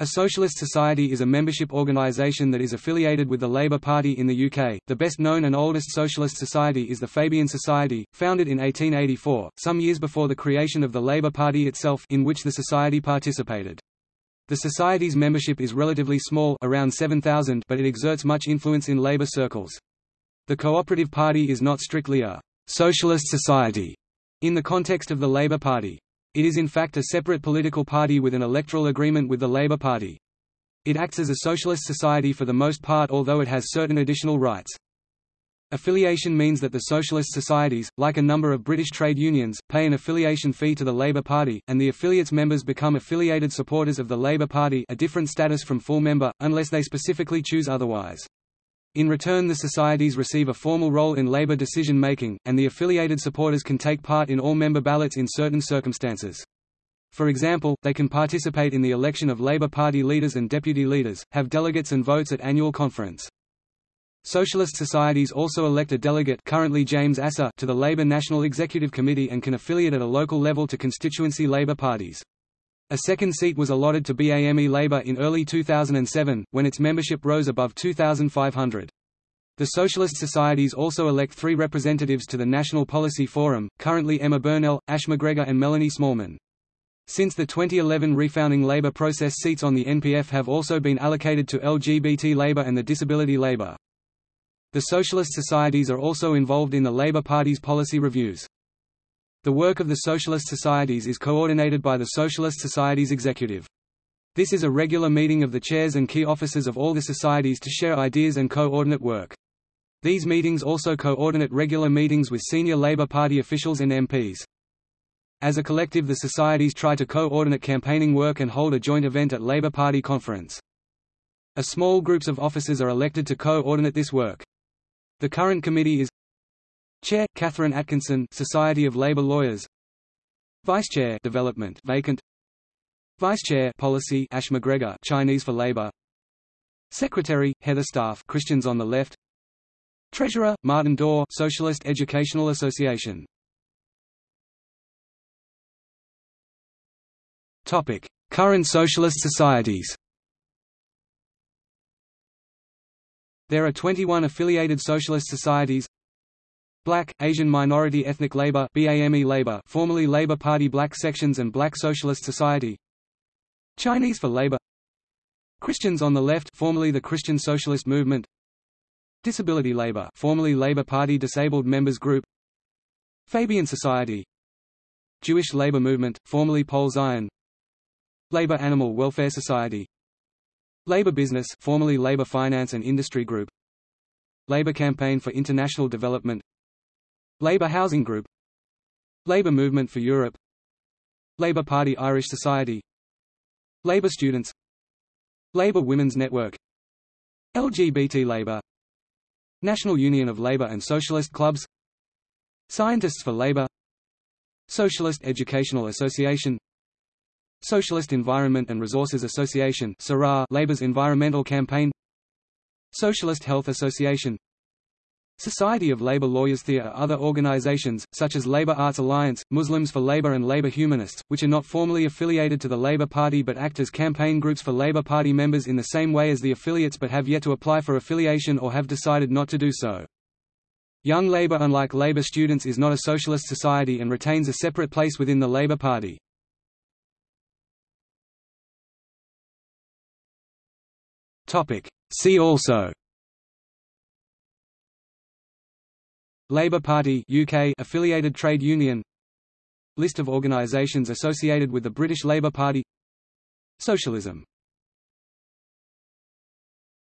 A socialist society is a membership organisation that is affiliated with the Labour Party in the UK. The best known and oldest socialist society is the Fabian Society, founded in 1884, some years before the creation of the Labour Party itself in which the society participated. The society's membership is relatively small around 7,000 but it exerts much influence in labour circles. The Cooperative Party is not strictly a «socialist society» in the context of the Labour Party. It is in fact a separate political party with an electoral agreement with the Labour Party. It acts as a socialist society for the most part although it has certain additional rights. Affiliation means that the socialist societies, like a number of British trade unions, pay an affiliation fee to the Labour Party, and the affiliates' members become affiliated supporters of the Labour Party a different status from full member, unless they specifically choose otherwise. In return the societies receive a formal role in labor decision-making, and the affiliated supporters can take part in all member ballots in certain circumstances. For example, they can participate in the election of Labour Party leaders and deputy leaders, have delegates and votes at annual conference. Socialist societies also elect a delegate currently James Asser to the Labour National Executive Committee and can affiliate at a local level to constituency Labour parties. A second seat was allotted to BAME Labour in early 2007, when its membership rose above 2,500. The Socialist Societies also elect three representatives to the National Policy Forum, currently Emma Burnell, Ash McGregor and Melanie Smallman. Since the 2011 refounding Labour process seats on the NPF have also been allocated to LGBT Labour and the Disability Labour. The Socialist Societies are also involved in the Labour Party's policy reviews. The work of the Socialist Societies is coordinated by the Socialist Societies Executive. This is a regular meeting of the chairs and key officers of all the societies to share ideas and coordinate work. These meetings also coordinate regular meetings with senior Labour Party officials and MPs. As a collective the societies try to coordinate campaigning work and hold a joint event at Labour Party conference. A small groups of officers are elected to coordinate this work. The current committee is Chair Catherine Atkinson, Society of Labour Lawyers. Vice Chair Development vacant. Vice Chair Policy Ash McGregor, Chinese for Labour. Secretary Heather Staff, Christians on the Left. Treasurer Martin Daw, Socialist Educational Association. Topic: Current socialist societies. There are 21 affiliated socialist societies Black, Asian Minority Ethnic Labour BAME Labour formerly Labour Party Black Sections and Black Socialist Society. Chinese for Labour. Christians on the Left formerly the Christian Socialist Movement. Disability Labour formerly Labour Party Disabled Members Group. Fabian Society. Jewish Labour Movement, formerly Poale Zion. Labour Animal Welfare Society. Labour Business formerly Labour Finance and Industry Group. Labour Campaign for International Development Labour Housing Group. Labour Movement for Europe. Labour Party Irish Society. Labour Students. Labour Women's Network. LGBT Labour. National Union of Labour and Socialist Clubs. Scientists for Labour. Socialist Educational Association. Socialist Environment and Resources Association Labour's environmental campaign. Socialist Health Association Society of Labour Lawyers There are other organizations, such as Labour Arts Alliance, Muslims for Labour and Labour Humanists, which are not formally affiliated to the Labour Party but act as campaign groups for Labour Party members in the same way as the affiliates but have yet to apply for affiliation or have decided not to do so. Young Labour unlike Labour Students is not a socialist society and retains a separate place within the Labour Party. See also Labour Party UK affiliated trade union. List of organisations associated with the British Labour Party. Socialism